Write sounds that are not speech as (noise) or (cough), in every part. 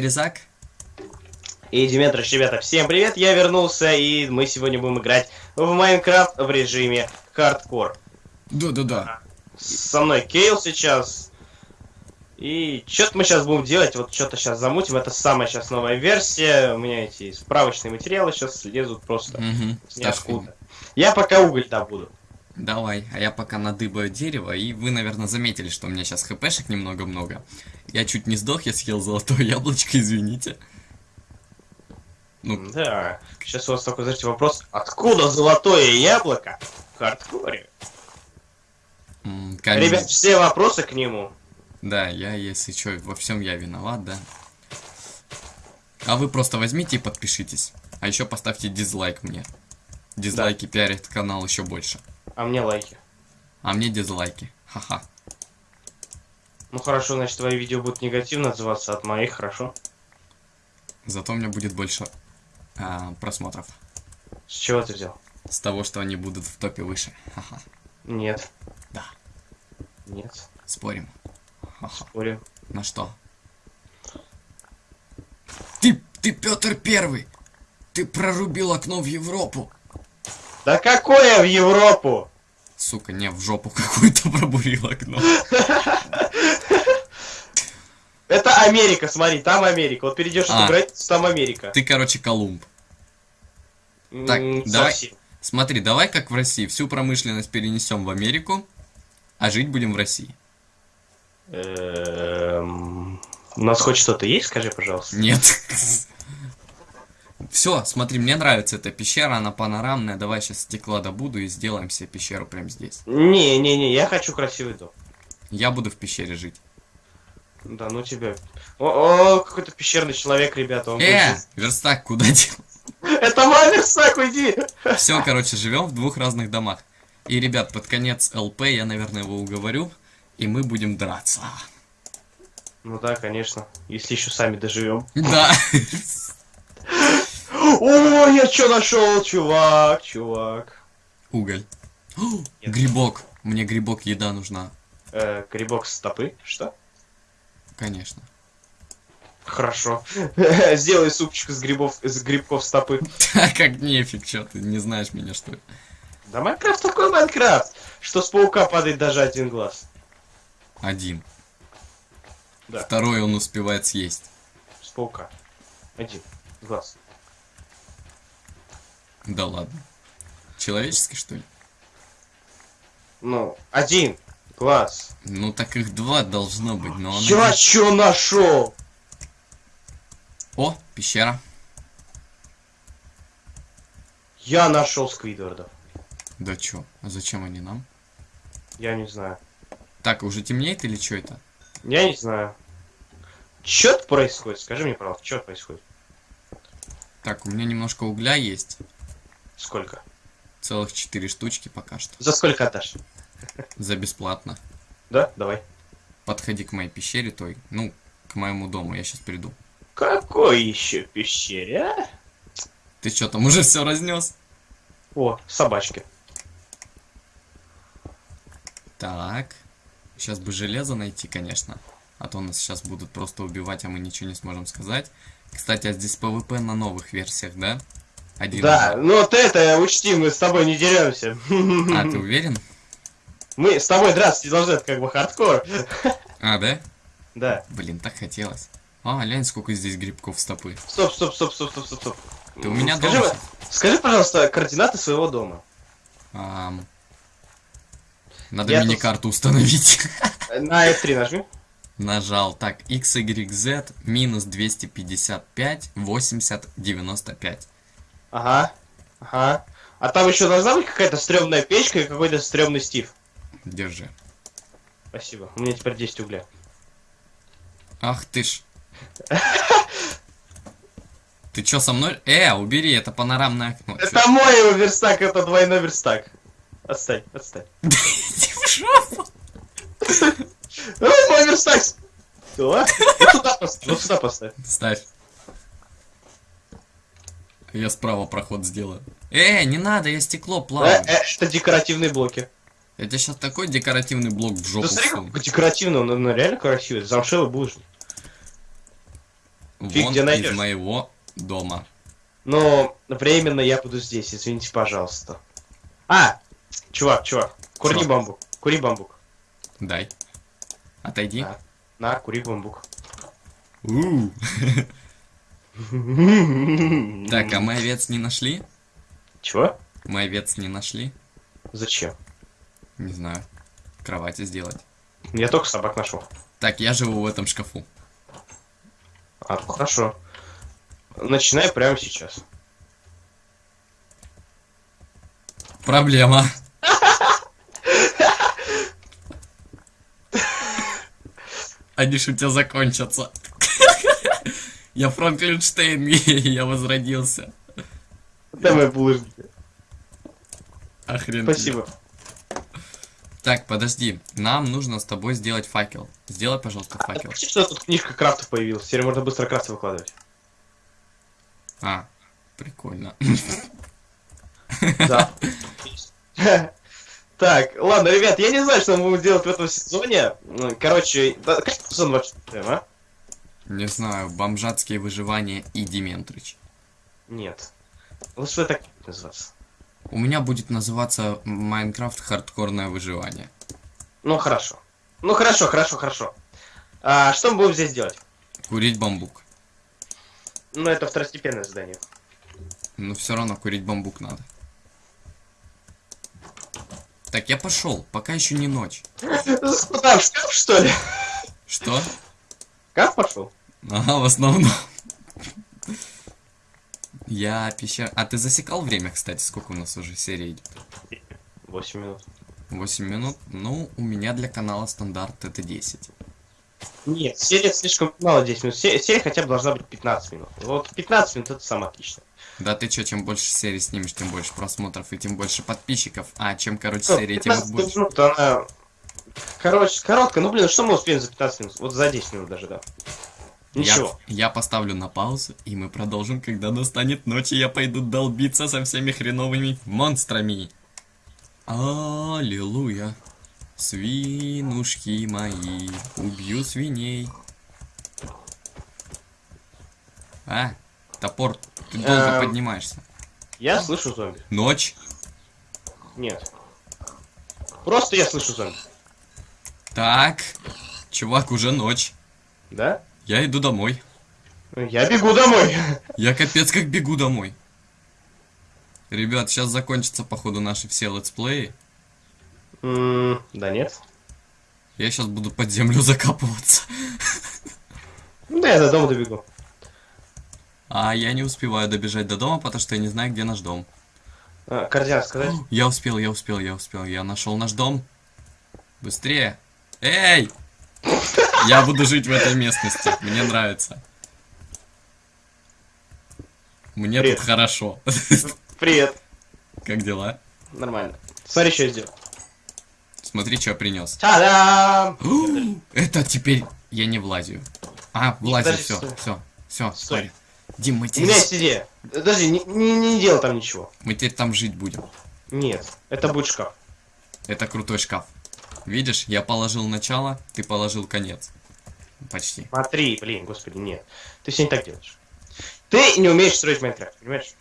Верезак. И Диметрич, ребята, всем привет, я вернулся, и мы сегодня будем играть в Майнкрафт в режиме хардкор. Да-да-да. Со мной Кейл сейчас. И что-то мы сейчас будем делать, вот что-то сейчас замутим, это самая сейчас новая версия, у меня эти справочные материалы сейчас лезут просто Угу. ниоткуда. Я пока уголь добуду. Давай, а я пока надыбаю дерево, и вы, наверное, заметили, что у меня сейчас хпшек немного много. Я чуть не сдох, я съел золотое яблочко, (laughs) извините. Ну, Да, сейчас у вас такой, знаете, вопрос, откуда золотое яблоко в хардкоре? м, камень. Ребят, все вопросы к нему. Да, я, если что, во всем я виноват, да. А вы просто возьмите и подпишитесь. А еще поставьте дизлайк мне. Дизлайки пиарят канал еще больше. А мне лайки. А мне дизлайки. Ха-ха. Ну хорошо, значит, твои видео будут негативно отзываться от моих, хорошо? Зато у меня будет больше а, просмотров. С чего ты взял? С того, что они будут в топе выше. Ха-ха. Нет. Да. Нет. Спорим. Ха-ха. Спорю. На что? Ты, ты Петр Первый! Ты прорубил окно в Европу! Да какое в Европу? Сука, не, в жопу какую-то пробурил окно. Это Америка, смотри, там Америка. Вот перейдешь А. эту границу, там Америка. Ты, короче, Колумб. так, давай. Смотри, давай как в России. Всю промышленность перенесем в Америку, а жить будем в России. Эм, У нас хоть что-то есть, скажи, пожалуйста. Нет. (laughs) Все, смотри, мне нравится эта пещера, она панорамная. Давай сейчас стекла добуду и сделаем себе пещеру прямо здесь. Не-не-не, я хочу красивый дом. Я буду в пещере жить. Да, ну тебя. О, о, какой-то пещерный человек, ребята. Он Э, будет верстак куда дел? (laughs) Это мой верстак, уйди! Все, короче, живем в двух разных домах. И, ребят, под конец ЛП я, наверное, его уговорю, и мы будем драться. Ну да, конечно. Если еще сами доживем. Да. (laughs) О, я что нашел, чувак, чувак. Уголь. О. (gasps) Грибок. Мне грибок еда нужна. Э, грибок стопы, что? Конечно. Хорошо. (laughs) Сделай супчик из грибов, из грибков стопы. (laughs) Как нефиг, что ты не знаешь меня, что ли? Да Майнкрафт такой Майнкрафт, что с паука падает даже один глаз. Один. Да. Второй он успевает съесть. С паука. Один глаз. Да ладно. Человеческий, что ли? Ну, один глаз. Ну так их два должно быть, но он Я один. чё нашел? О, пещера. Я нашел Сквидвардов. Да чё? А зачем они нам? Я не знаю. Так, уже темнеет или что это? Я не знаю. Чё происходит? Скажи мне, пожалуйста, что происходит? Так, у меня немножко угля есть. Сколько? Целых четыре штучки пока что. За сколько отдашь? За бесплатно. Да? Давай. Подходи к моей пещере той. Ну, к моему дому, я сейчас приду. Какой еще пещере, а? Ты что там уже все разнес? О, собачки. Так. Сейчас бы железо найти, конечно. А то нас сейчас будут просто убивать, а мы ничего не сможем сказать. Кстати, а здесь PvP на новых версиях, да? Один. Да, ну вот это учти, мы с тобой не деремся. А, ты уверен? Мы с тобой драться не должны, это как бы хардкор. А, да? Да. Блин, так хотелось. А, глянь, сколько здесь грибков стопы. Стоп, стоп, стоп, стоп, стоп, стоп, стоп. Ты у меня скажи, дома? скажи, пожалуйста, координаты своего дома. Ам, Надо Я тут- мини-карту установить. (laughs) На F3 нажми. Нажал. Так, x, y, z, минус 255, 80, 95. Ага. Ага. А там еще должна быть какая-то стрёмная печка и какой-то стрёмный Стив. Держи. Спасибо. У меня теперь 10 угля. Ах ты ж. Ты чё со мной? Э, убери, это панорамное окно. Это мой его верстак, это двойной верстак. Отстань, отстань. (laughs) Иди в жопу. Ой, мой верстак! Что? Вот сюда поставь. Ставь. Я справа проход сделаю. Э, не надо, я стекло Э, плаваю. э, Это декоративные блоки. Я тебе сейчас такой декоративный блок в жопу Да смотри, какой декоративный, он, он реально красивый. Замшелый булыжник. Фиг вон где из найдешь. моего дома. Но временно я буду здесь, извините, пожалуйста. А! Чувак, чувак, кури Чё? бамбук. Кури бамбук. Дай. Отойди. Да. На, кури бамбук. У. (laughs) Так, а мы овец не нашли? Чего? Мы овец не нашли? Зачем? Не знаю. Кровати сделать. Я только собак нашел. Так, я живу в этом шкафу. А, хорошо. Начинай прямо сейчас. Проблема. (laughs) Они ж у тебя закончатся. Я Франклинштейн, (laughs) я возродился. Давай булыжники. Охрен. Спасибо. Так, подожди. Нам нужно с тобой сделать факел. Сделай, пожалуйста, А, факел. почти что тут книжка крафтов появилась. Теперь можно быстро крафты выкладывать. А, прикольно. Да. (laughs) Так, ладно, ребят, я не знаю, что мы будем делать в этом сезоне. Короче, да, как сезон вообще, а? Не знаю, бомжатские выживания и Дементрич. Нет. Лучше так называться. У меня будет называться Майнкрафт хардкорное выживание. Ну, хорошо. Ну, хорошо, хорошо, хорошо. А что мы будем здесь делать? Курить бамбук. Ну, это второстепенное задание. Но все равно курить бамбук надо. Так, я пошел, пока еще не ночь. (laughs) Шкаф, что ли? Что? Шкаф пошел? Ага, в основном. Я пещер... А ты засекал время, кстати, сколько у нас уже серия идет? 8 минут. 8 минут? Ну, у меня для канала стандарт это 10. Нет, серия слишком мало 10 минут. Се- Серия хотя бы должна быть 15 минут. Вот 15 минут это самое отличное. Да ты чё, чем больше серий снимешь, тем больше просмотров и тем больше подписчиков. А чем короче Что, серия, тем их 15 больше. минут, она... Короче, короткая. Ну, блин, что мы успеем за 15 минут? Вот за 10 минут даже, да. Ничего. Я, я поставлю на паузу, и мы продолжим, когда настанет ночь, и я пойду долбиться со всеми хреновыми монстрами. Аллилуйя. Свинушки мои, убью свиней. А, топор, ты долго Эм. поднимаешься. Я слышу зомби. Ночь. Нет. Просто я слышу зомби. Так, чувак, уже ночь. Да? Я иду домой. Я бегу домой. Я капец как бегу домой. Ребят, сейчас закончатся, походу, наши все летсплеи. М, Да нет. Я сейчас буду под землю закапываться. Да, я до дома добегу. А я не успеваю добежать до дома, потому что я не знаю, где наш дом. А, координаты сказать? (gasps) Я успел, я успел, я успел. Я нашел наш дом. Быстрее. Эй! (laughs) Я буду жить в этой местности. Мне нравится. Мне Привет. тут хорошо. Привет. Как дела? Нормально. Смотри, что я сделал. Смотри, что я принес. Та-дам! (gasps) Это теперь я не влазю. А, влазю, все, стой. все, все, Стой. Дим, мы У теперь, меня есть идея. Подожди, не, не, не делай там ничего. мы теперь там жить будем. Нет, это будет шкаф. Это крутой шкаф. Видишь, я положил начало, ты положил конец. Почти. Смотри, блин, господи, нет. Ты все не так делаешь. Ты не умеешь строить Майнкрафт, понимаешь?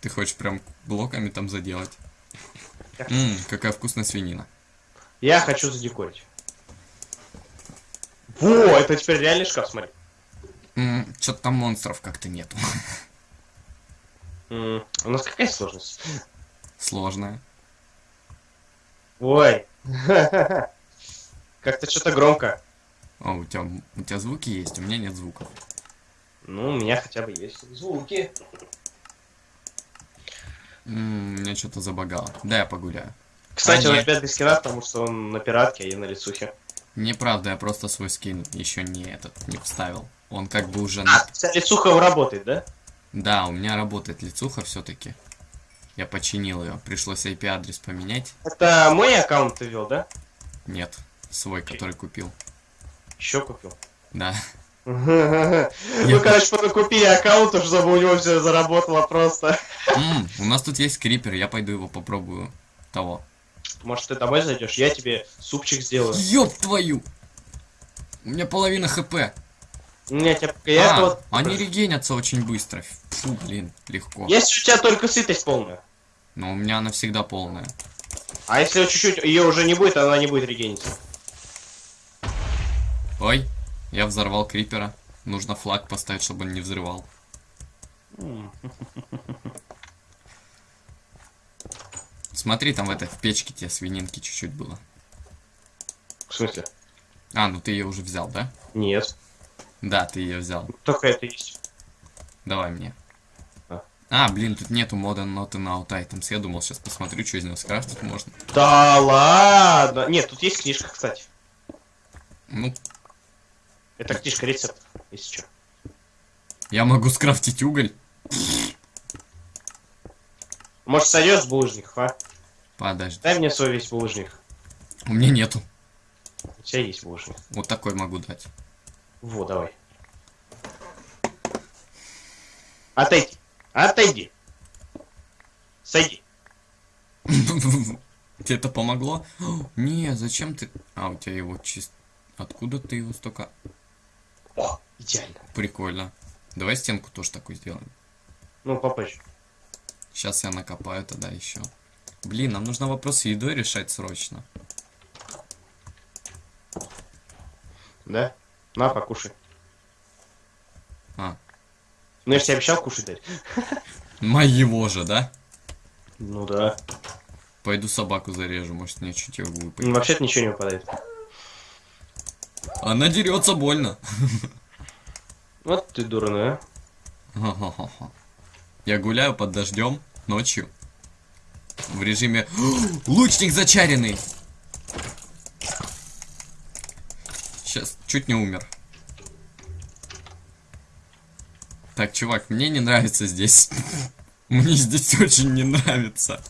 Ты хочешь прям блоками там заделать? Ммм, какая вкусная свинина. Я хочу задекорить. Во, это теперь реальный шкаф, смотри. Ммм, что-то там монстров как-то нету. У нас какая сложность? Сложная. Ой. (laughs) Как-то что-то громко. О, у тебя, у тебя звуки есть, у меня нет звуков. Ну, у меня хотя бы есть звуки. Ммм, меня что-то забагало. Да, я погуляю. Кстати, А, он нет. опять без скина, потому что он на пиратке, а я на лицухе. Неправда, я просто свой скин еще не этот, не вставил. Он как бы уже... на- А, лицуха работает, да? Да, у меня работает лицуха все-таки. Я починил ее. Пришлось IP-адрес поменять. Это мой аккаунт ты вел, да? Нет, свой, который купил. Еще купил. Да. (laughs) Ну, короче, купили аккаунт, уже чтобы у него все заработало просто. У нас тут есть крипер, я пойду его попробую. Того. Может, ты домой зайдешь, я тебе супчик сделаю. Ёб твою! У меня половина хп. Тебя... Я а, вот... они регенятся очень быстро. Фу, блин, легко. Если у тебя только сытость полная. Но у меня она всегда полная. А если чуть-чуть ее уже не будет, она не будет регениться. Ой, я взорвал крипера. Нужно флаг поставить, чтобы он не взрывал. (laughs) Смотри, там в этой в печке тебе свининки чуть-чуть было. В смысле? А, ну ты ее уже взял, да? Нет. Да, ты ее взял. Только это есть. Давай мне. А. А, блин, тут нету мода Not Out Items. Я думал, сейчас посмотрю, что из него скрафтить можно. Да ладно. Нет, тут есть книжка, кстати. Ну, Это книжка рецептов, если что. я могу скрафтить уголь. Может, сойдешь с булыжников, а? Подожди. Дай мне свой весь булыжник. У меня нету. У тебя есть булыжник. Вот такой могу дать. Во, давай. Отойди. Отойди. Сойди. (laughs) Тебе это помогло? (gasps) Не, зачем ты... А, у тебя его чист... Откуда ты его столько... О, идеально. Прикольно. Давай стенку тоже такую сделаем. Ну, попозже. Сейчас я накопаю тогда еще. Блин, нам нужно вопрос с едой решать срочно. Да? На, покушай. А, Ну, я же тебе обещал кушать дать. моего же, да? Ну да. Пойду собаку зарежу, может мне чуть его выпадет. Ну, Вообще-то ничего не выпадает. Она дерется больно. Вот ты дурной, а. Я гуляю под дождем ночью. В режиме лучник зачаренный. Сейчас чуть не умер. Так, чувак, мне не нравится здесь. (laughs) Мне здесь очень не нравится.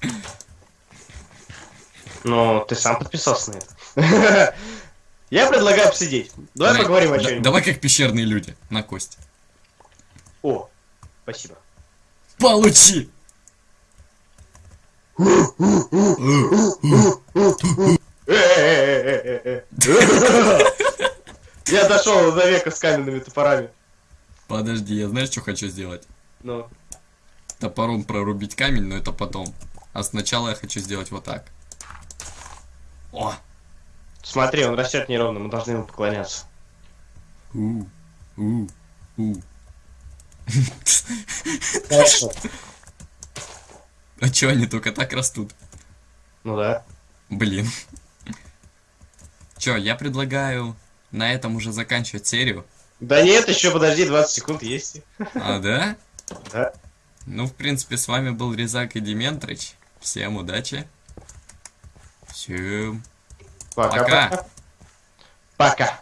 Ну, ты сам подписался на это. (laughs) Я предлагаю посидеть. Давай поговорим о чем-нибудь. Давай как пещерные люди на кость. О, спасибо. Получи! (laughs) Я дошел до века с каменными топорами. Подожди, я знаешь, что хочу сделать? Ну, Топором прорубить камень, но это потом. А сначала я хочу сделать вот так. О! смотри, он растет неровно, мы должны ему поклоняться. У, у, у. Хорошо. А чё они только так растут? Ну да. Блин. Чё, я предлагаю на этом уже заканчивать серию. Да нет, еще подожди, 20 секунд есть. А, да? Да. Ну, в принципе, с вами был Резак и Дементрич. Всем удачи. Всем Пока-пока. Пока.